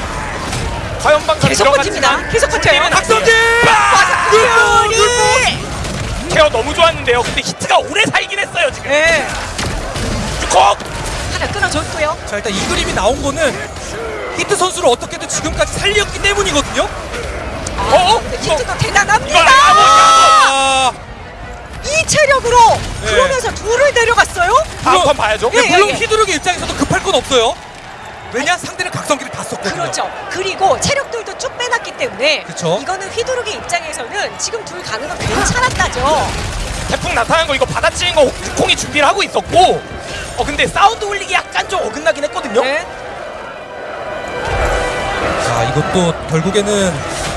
화염방사 계속 버팁니다. 계속 버텨요. 박성진! 율법 율법! 케어 너무 좋았는데요. 근데 히트가 오래 살긴 했어요 지금. 네. 콕! 하나 끊어줬고요. 자 일단 이 그림이 나온 거는 히트 선수를 어떻게든 지금까지 살렸기 때문이거든요. 어? 근데 이거 히트도 대단합니다. 아, 이 체력으로 네. 그러면서 둘을 데려갔어요. 다음 판 봐야죠. 예, 물론 예. 휘두르기 입장에서도 급할 건 없어요. 왜냐 상대는 각성기를 다 썼거든요. 그렇죠. 그리고 체력들도 쭉 빼놨기 때문에 그쵸. 이거는 휘두르기 입장에서는 지금 둘 가는 건 괜찮았다죠. 태풍 나타난 거 이거 받아치는 거 육콩이 준비를 하고 있었고 어 근데 Sound Holic이 약간 좀 어긋나긴 했거든요. 네. 자 이것도 결국에는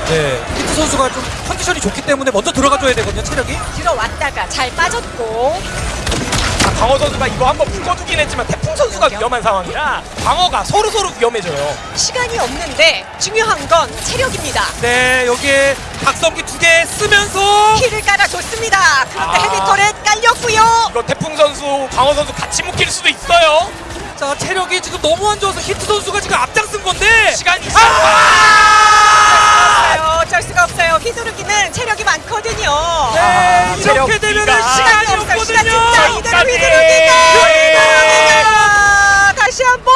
네, 히트 선수가 좀 컨디션이 좋기 때문에 먼저 들어가줘야 되거든요 체력이. 들어왔다가 잘 빠졌고 아, 광어 선수가 이거 한번 묶어두긴 했지만 태풍 선수가 위험한 상황이라 광어가 서로 서로 위험해져요. 시간이 없는데 중요한 건 체력입니다. 네 여기에 각성기 두 개 쓰면서 키를 깔아줬습니다. 그런데 아. 헤비터렛 깔렸고요. 이거 태풍 선수, 방어 선수 같이 묶일 수도 있어요. 자 체력이 지금 너무 안 좋아서 히트 선수가 지금 앞장쓴 건데 시간이 아! 없어요. 어쩔 수가 없어요. 휘두르기는 체력이 많거든요. 네 아, 이렇게 체력기가. 시간이 없어요. 시간. 진짜 이대로. 휘두르기가 다시 한번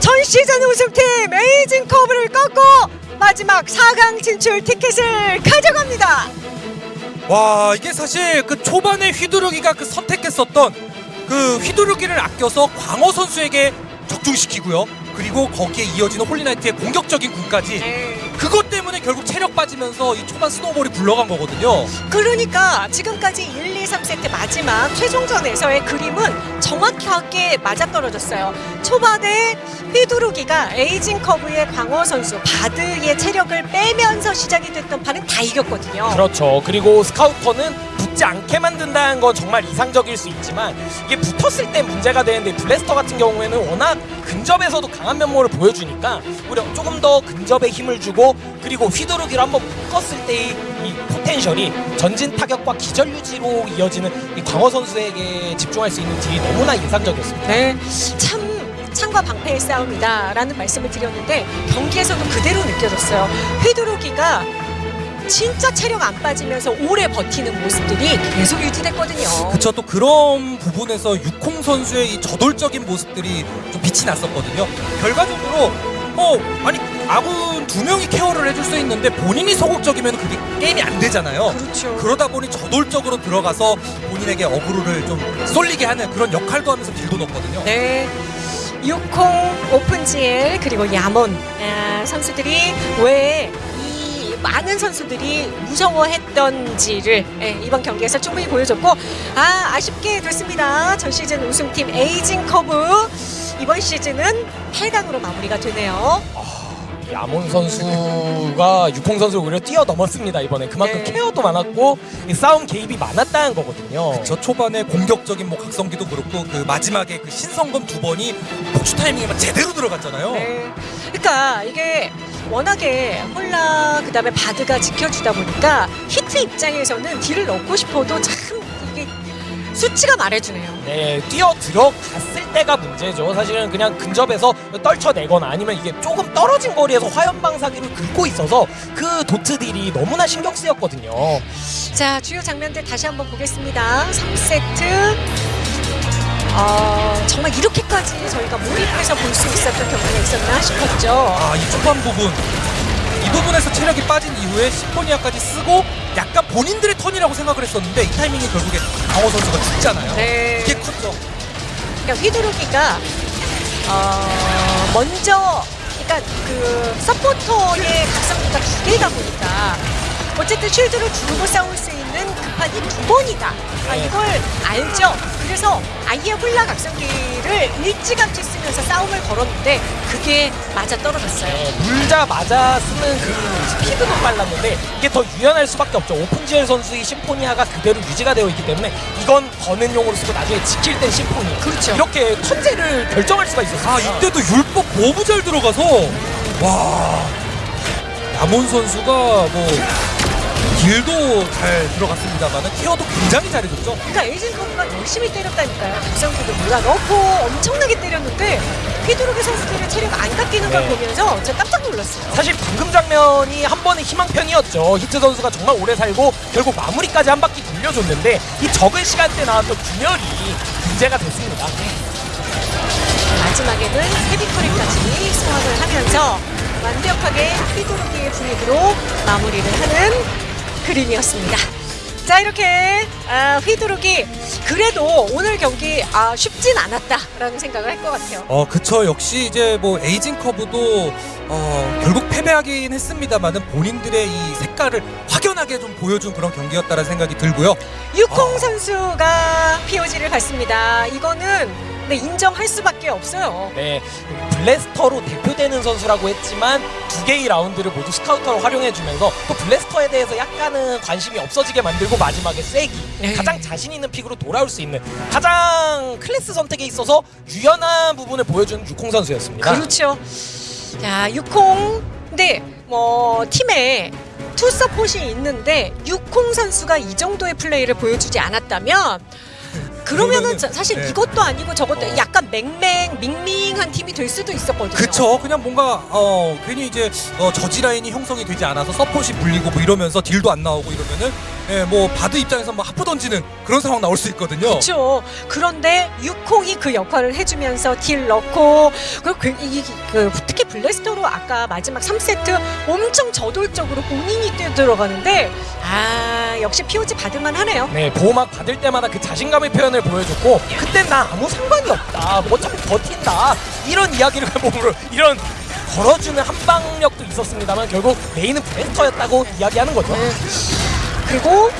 전 시즌 우승팀 에이징 커브를 꺾고 마지막 4강 진출 티켓을 가져갑니다. 와 이게 사실 그 초반에 휘두르기가 그 선택했었던 그 휘두르기를 아껴서 광어 선수에게 적중시키고요. 그리고 거기에 이어지는 홀리나이트의 공격적인 궁까지 그것 때문에 결국 체력 빠지면서 이 초반 snowball이 굴러간 거거든요. 그러니까 지금까지 1, 2, 3세트 마지막 최종전에서의 그림은 정확하게 맞아떨어졌어요. 초반에 휘두르기가 에이징 커브의 광어 선수 바드의 체력을 빼면서 시작이 됐던 판은 다 이겼거든요. 그렇죠. 그리고 스카우터는 붙지 않게 만든다는 건 정말 이상적일 수 있지만 이게 붙었을 때 문제가 되는데 블래스터 같은 경우에는 워낙 근접에서도 강한 면모를 보여주니까 오히려 조금 더 근접에 힘을 주고 그리고 휘두르기를 한번 묶었을 때의 이 potential이 전진 타격과 기절 유지로 이어지는 이 광어 선수에게 집중할 수 있는 deal이 너무나 인상적이었습니다. 네, 참 창과 방패의 싸움이다라는 말씀을 드렸는데 경기에서도 그대로 느껴졌어요. 휘두르기가 진짜 체력 안 빠지면서 오래 버티는 모습들이 계속 유지됐거든요. 그쵸 또 그런 부분에서 육콩 선수의 이 저돌적인 모습들이 좀 빛이 났었거든요. 결과적으로 어 아니 아군 두 명이 케어를 해줄 수 있는데 본인이 소극적이면 그게 게임이 안 되잖아요. 그렇죠. 그러다 보니 저돌적으로 들어가서 본인에게 어그로를 좀 쏠리게 하는 그런 역할도 하면서 deal도 넣거든요. 네. 육콩, 오픈GL 그리고 야몬 아, 선수들이 왜 이 많은 선수들이 무서워했던지를 예, 이번 경기에서 충분히 보여줬고 아 아쉽게 됐습니다. 전 시즌 우승팀 에이징 커브 이번 시즌은 8강으로 마무리가 되네요. 야몬 선수가 육콩 선수를 오히려 뛰어넘었습니다 이번에 그만큼 네. care도 많았고 이 싸움 개입이 많았다는 거거든요. 저 초반에 공격적인 뭐 각성기도 그렇고 그 마지막에 그 신성검 두 번이 복수 타이밍에만 제대로 들어갔잖아요. 네. 그러니까 이게 워낙에 홀라 그다음에 바드가 지켜주다 보니까 히트 입장에서는 딜을 넣고 싶어도 참 이게 수치가 말해주네요. 네, 뛰어 들어갔을 때가 문제죠. 사실은 그냥 근접해서 떨쳐내거나 아니면 이게 조금 떨어진 거리에서 화염 방사기를 긁고 있어서 그 도트 딜이 너무나 신경 쓰였거든요. 자 주요 장면들 다시 한번 보겠습니다. 3세트 어, 정말 이렇게까지 저희가 몰입해서 볼 수 있었던 경기가 있었나 싶었죠. 아, 이 초반 부분. 이 부분에서 체력이 빠진 이후에 시포니아까지 쓰고 약간 본인들의 턴이라고 생각을 했었는데 이 타이밍에 결국에 강호 선수가 죽잖아요. 네. 이게 컸죠. 그러니까 휘두르기가 어, 먼저 그러니까 그 서포터의 각성기가 두 개다 보니까 어쨌든 쉴드를 두고 싸울 수 있는 급한이 두 번이다. 아, 네. 이걸 알죠. 그래서 아예 훌라 각성기를 일찌감치 쓰면서 싸움을 걸었는데 그게 맞아 떨어졌어요. 네, 물자마자 쓰는 그 스피드도 빨랐는데 이게 더 유연할 수밖에 없죠. 오픈지엘 선수의 심포니아가 그대로 유지가 되어 있기 때문에 이건 버는 용으로 쓰고 나중에 지킬 땐 심포니. 그렇죠. 이렇게 턴제를 결정할 수가 있었어요. 아, 이때도 율법 너무 잘 들어가서 와. 야몬 선수가 뭐 deal도 잘 들어갔습니다만 care도 굉장히 잘해줬죠. 그러니까 에이징 커브가 열심히 때렸다니까요. 각성기도 몰아 넣고 엄청나게 때렸는데 휘두르기 선수들의 체력 안 깎이는 걸 네. 보면서 제가 깜짝 놀랐어요. 사실 방금 장면이 한 번의 희망편이었죠. 히트 선수가 정말 오래 살고 결국 마무리까지 한 바퀴 돌려줬는데 이 적은 시간대 나왔던 균열이 문제가 됐습니다. 마지막에는 헤비커리까지 소환을 하면서 완벽하게 휘두르기의 분위기로 마무리를 하는 그림이었습니다. 자 이렇게 아, 휘두르기 그래도 오늘 경기 아, 쉽진 않았다라는 생각을 할 것 같아요. 어, 그쵸. 역시 이제 뭐 에이징 커브도 어, 결국 패배하긴 했습니다만은 본인들의 이 색깔을 확연하게 좀 보여준 그런 경기였다는 생각이 들고요. 유콩 어. 선수가 POG를 받습니다. 이거는 네, 인정할 수밖에 없어요. 네, 블래스터로 대표되는 선수라고 했지만 두 개의 라운드를 모두 스카우터로 활용해주면서 또 블래스터에 대해서 약간은 관심이 없어지게 만들고 마지막에 쐐기 네. 가장 자신 있는 pick으로 돌아올 수 있는 가장 클래스 선택에 있어서 유연한 부분을 보여주는 육콩 선수였습니다. 그렇죠. 자, 육콩. 근데 뭐 팀에 two 서폿이 있는데 육콩 선수가 이 정도의 플레이를 보여주지 않았다면 그러면은 자- 사실 네. 이것도 아니고 저것도 어. 약간 맹맹 밍밍한 팀이 될 수도 있었거든요. 그쵸. 그냥 뭔가 어 괜히 이제 어, 저지 라인이 형성이 되지 않아서 서폿이 물리고 뭐 이러면서 딜도 안 나오고 이러면은 예, 뭐 바드 입장에서 뭐 하프 던지는 그런 상황 나올 수 있거든요. 그렇죠. 그런데 유콩이 그 역할을 해주면서 딜 넣고 그리고 그, 이, 그 특히 블래스터로 아까 마지막 3세트 엄청 저돌적으로 본인이 뛰어 들어가는데 아 역시 POG 받을만 하네요. 네, 보호막 받을 때마다 그 자신감의 표현을 보여줬고 그땐 나 아무 상관이 없다. 뭐 어차피 버틴다. 이런 이야기를 몸으로 이런 걸어주는 한방력도 있었습니다만 결국 메인은 블래스터였다고 이야기하는 거죠. 네. 그리고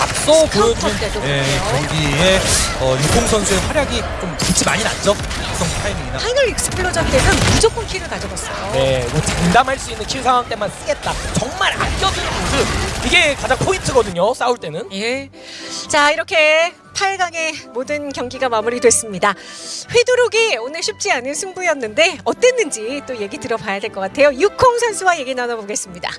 앞서 보여준 예. 경기에 어, 육콩 선수의 활약이 좀 빛이 많이 났죠. 각성 타이밍이나. Final Explosion 때는 무조건 키를 가져갔어요. 네, 뭐 장담할 수 있는 킬 상황 때만 쓰겠다. 정말 아껴두는 모습. 이게 가장 포인트거든요. 싸울 때는. 예. 자, 이렇게 8강의 모든 경기가 마무리됐습니다. 휘두르기 오늘 쉽지 않은 승부였는데 어땠는지 또 얘기 들어봐야 될 것 같아요. 육콩 선수와 얘기 나눠보겠습니다.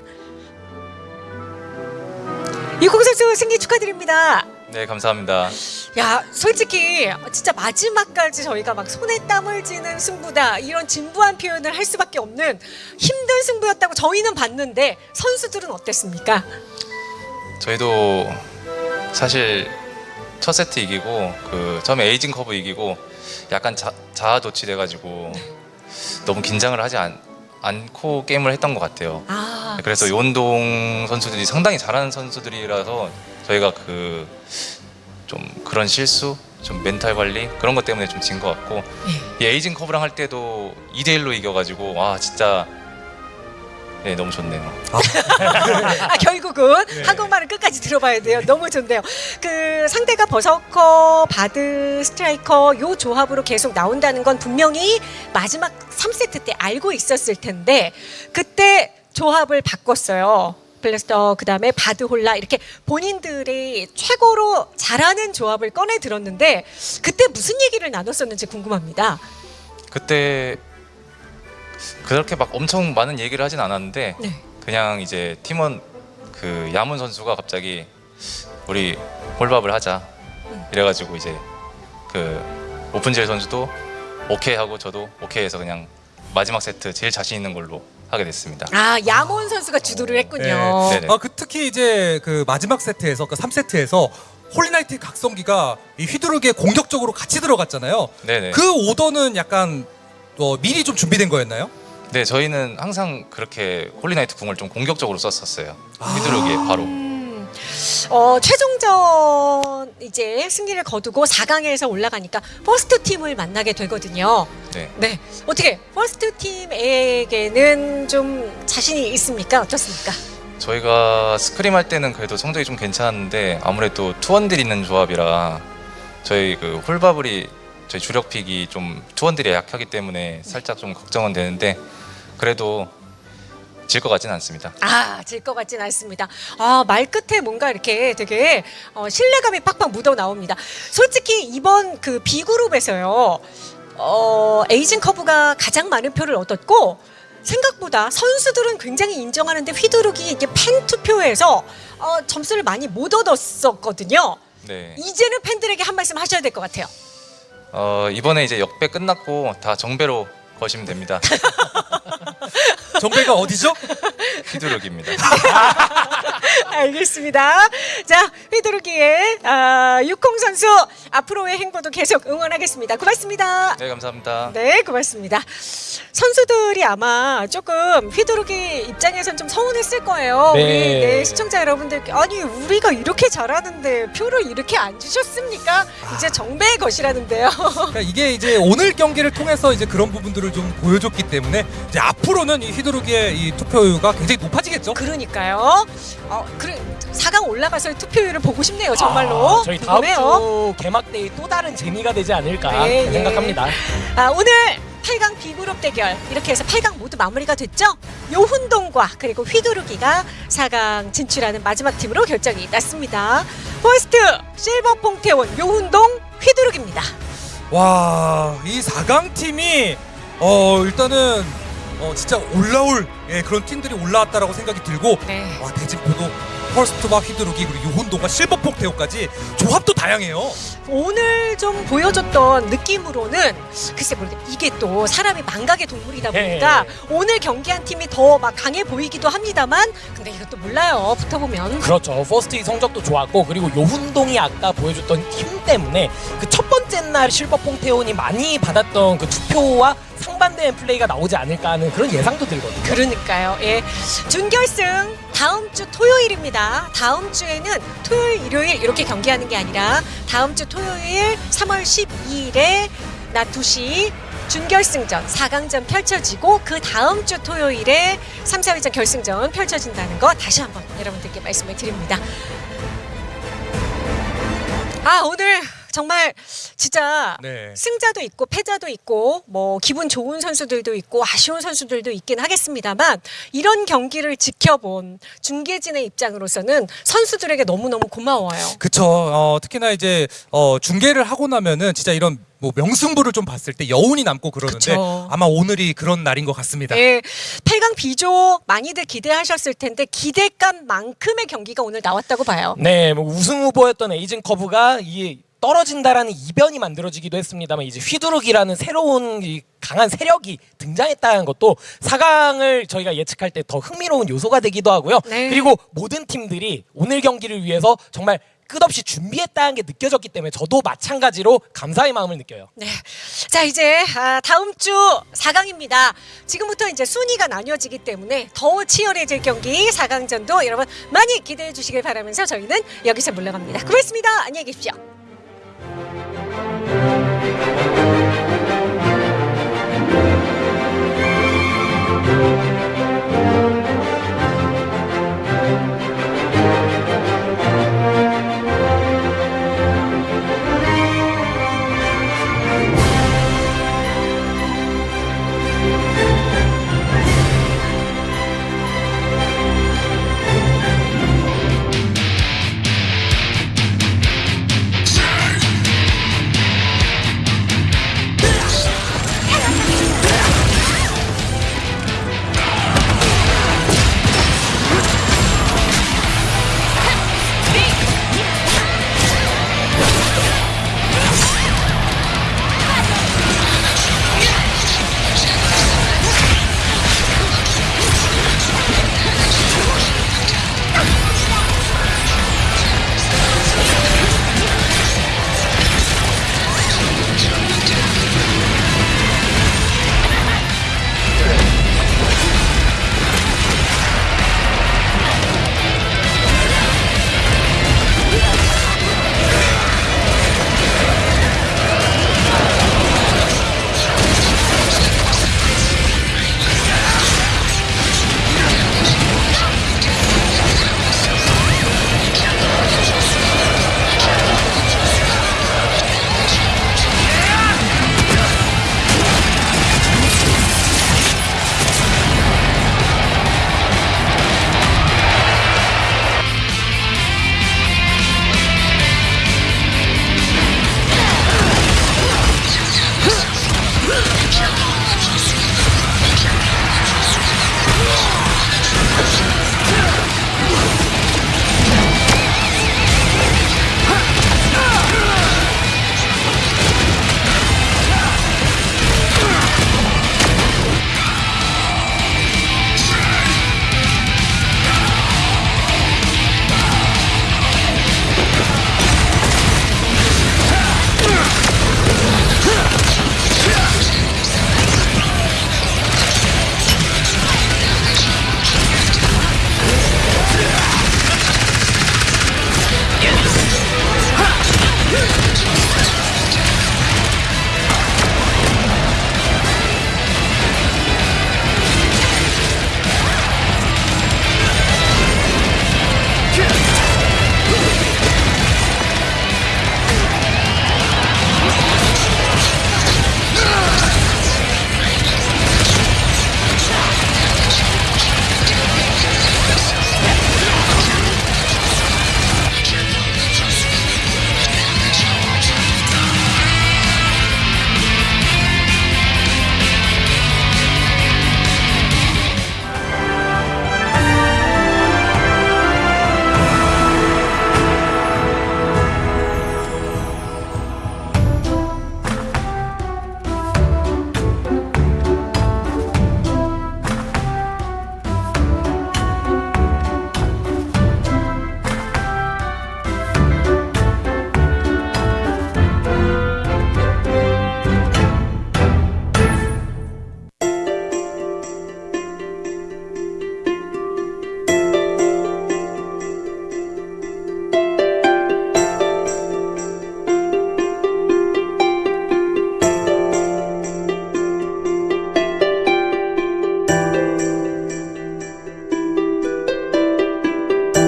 육콩 선수 승리 축하드립니다. 네, 감사합니다. 야, 솔직히 진짜 마지막까지 저희가 막 손에 땀을 쥐는 승부다 이런 진부한 표현을 할 수밖에 없는 힘든 승부였다고 저희는 봤는데 선수들은 어땠습니까? 저희도 사실 첫 세트 이기고 그 처음에 에이징 커브 이기고 약간 자, 자아도취돼가지고 너무 긴장을 하지 않, 않고 게임을 했던 것 같아요. 아, 그래서 요운동 선수들이 상당히 잘하는 선수들이라서 저희가 그 좀 그런 실수 좀 멘탈 관리 그런 것 때문에 좀 진 것 같고 이 에이징 커브랑 할 때도 2대 1로 이겨가지고 와 진짜 네 너무 좋네요. 아 결국은 네. 한국말을 끝까지 들어봐야 돼요. 너무 좋네요. 그 상대가 버서커, 바드, 스트라이커 요 조합으로 계속 나온다는 건 분명히 마지막 3세트 때 알고 있었을 텐데 그때 조합을 바꿨어요. 블래스터 그다음에 바드 홀나 이렇게 본인들이 최고로 잘하는 조합을 꺼내 들었는데 그때 무슨 얘기를 나눴었는지 궁금합니다. 그때 그렇게 막 엄청 많은 얘기를 하진 않았는데 네. 그냥 이제 팀원 그 야문 선수가 갑자기 우리 홀밥을 하자 이래가지고 이제 그 오픈젤 선수도 오케이 하고 저도 오케이 해서 그냥 마지막 세트 제일 자신 있는 걸로 하게 됐습니다. 아 야몬 선수가 주도를 했군요. 네. 네네. 아, 그 특히 이제 그 마지막 세트에서 그 3세트에서 홀리나이트 각성기가 이 휘두르기에 공격적으로 같이 들어갔잖아요. 네네. 그 오더는 약간 어, 미리 좀 준비된 거였나요? 네 저희는 항상 그렇게 홀리나이트 궁을 좀 공격적으로 썼었어요. 휘두르기에 바로. 음, 어, 최종전 이제 승리를 거두고 4강에서 올라가니까 퍼스트 팀을 만나게 되거든요. 네. 네. 어떻게 퍼스트 팀에게는 좀 자신이 있습니까? 어떻습니까? 저희가 scrim 할 때는 그래도 성적이 좀 괜찮았는데 아무래도 two 원딜 있는 조합이라 저희 그 홀바블이 저희 주력 pick이 좀 two 원딜이 약하기 때문에 살짝 좀 걱정은 되는데 그래도 질 것 같지는 않습니다. 아, 질 것 같진 않습니다. 아, 말 끝에 뭔가 이렇게 되게 어, 신뢰감이 팍팍 묻어 나옵니다. 솔직히 이번 그 B그룹에서요, 어, 에이징 커브가 가장 많은 표를 얻었고, 생각보다 선수들은 굉장히 인정하는데 휘두르기 이게 팬 투표에서 어, 점수를 많이 못 얻었었거든요. 네. 이제는 팬들에게 한 말씀 하셔야 될 것 같아요. 어, 이번에 이제 역배 끝났고 다 정배로 거시면 됩니다. 정배가 어디죠? 휘두르기입니다. 알겠습니다. 자, 휘두르기의 아, 육공 선수 앞으로의 행보도 계속 응원하겠습니다. 고맙습니다. 네 감사합니다. 네, 고맙습니다. 선수들이 아마 조금 휘두르기 입장에선 좀 서운했을 거예요. 네. 우리 네, 시청자 여러분들께 아니 우리가 이렇게 잘하는데 표를 이렇게 안 주셨습니까? 이제 정배의 것이라는데요. 그러니까 이게 이제 오늘 경기를 통해서 이제 그런 부분들을 좀 보여줬기 때문에 이제 앞으로는 이 휘두르기의 이 투표율가 굉장히 높아지겠죠. 그러니까요. 어, 그래 4강 올라가서 투표율을 보고 싶네요. 정말로. 아, 저희 다음 궁금해요. 주 개막 때이 또 다른 재미가 되지 않을까 네, 예. 생각합니다. 아, 오늘 8강 B그룹 대결 이렇게 해서 8강 모두 마무리가 됐죠? 요훈동과 그리고 휘두르기가 4강 진출하는 마지막 팀으로 결정이 났습니다. 퍼스트 실버 퐁태온 요훈동 휘두르기입니다. 와, 이 4강 팀이 어 일단은 어 진짜 올라올 예, 그런 팀들이 올라왔다라고 생각이 들고 네. 와 대진표도 퍼스트와 휘두르기 그리고 요혼도가 실버폭 태오까지 조합도 다양해요. 오늘 좀 보여줬던 느낌으로는 글쎄 모르겠 이게 또 사람이 망각의 동물이다 보니까 네. 오늘 경기한 팀이 더 막 강해 보이기도 합니다만 근데 이것도 몰라요 붙어보면 그렇죠. 퍼스트 성적도 좋았고 그리고 요훈동이 아까 보여줬던 힘 때문에 그 첫 번째 날 실버 퐁태온이 많이 받았던 그 투표와 상반된 플레이가 나오지 않을까 하는 그런 예상도 들거든요. 그러니까요. 예. 준결승 다음 주 토요일입니다. 다음 주에는 토요일, 일요일 이렇게 경기하는 게 아니라 다음 주 토요일 3월 12일에 낮 2시 준결승전 4강전 펼쳐지고 그 다음 주 토요일에 3, 4위전 결승전 펼쳐진다는 거 다시 한번 여러분들께 말씀을 드립니다. 아, 오늘 정말 진짜 네. 승자도 있고 패자도 있고 뭐 기분 좋은 선수들도 있고 아쉬운 선수들도 있긴 하겠습니다만 이런 경기를 지켜본 중계진의 입장으로서는 선수들에게 너무너무 고마워요. 그쵸. 어, 특히나 이제 어, 중계를 하고 나면은 진짜 이런 뭐 명승부를 좀 봤을 때 여운이 남고 그러는데 그쵸. 아마 오늘이 그런 날인 것 같습니다. 예, 8강 비조 많이들 기대하셨을 텐데 기대감만큼의 경기가 오늘 나왔다고 봐요. 네, 뭐 우승 후보였던 에이징 커브가 이 떨어진다라는 이변이 만들어지기도 했습니다만 이제 휘두르기라는 새로운 이 강한 세력이 등장했다는 것도 4강을 저희가 예측할 때 더 흥미로운 요소가 되기도 하고요. 네. 그리고 모든 팀들이 오늘 경기를 위해서 정말 끝없이 준비했다는 게 느껴졌기 때문에 저도 마찬가지로 감사의 마음을 느껴요. 네. 자, 이제 아, 다음 주 4강입니다. 지금부터 이제 순위가 나뉘어지기 때문에 더 치열해질 경기 4강전도 여러분 많이 기대해 주시길 바라면서 저희는 여기서 물러갑니다. 고맙습니다. 안녕히 계십시오.